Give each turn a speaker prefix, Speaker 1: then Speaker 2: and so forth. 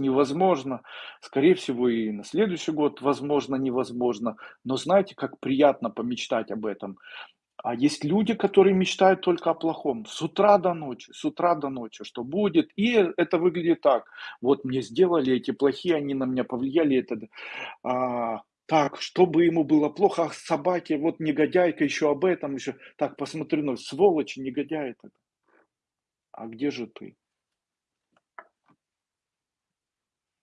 Speaker 1: невозможно. Скорее всего, и на следующий год, возможно, невозможно. Но знаете, как приятно помечтать об этом. А есть люди, которые мечтают только о плохом. С утра до ночи, с утра до ночи, что будет. И это выглядит так. Вот мне сделали эти плохие, они на меня повлияли. Это, а, так, чтобы ему было плохо, ах, собаки вот негодяйка еще об этом, еще. Так, посмотрю, ну, сволочи, негодяй это. А где же ты?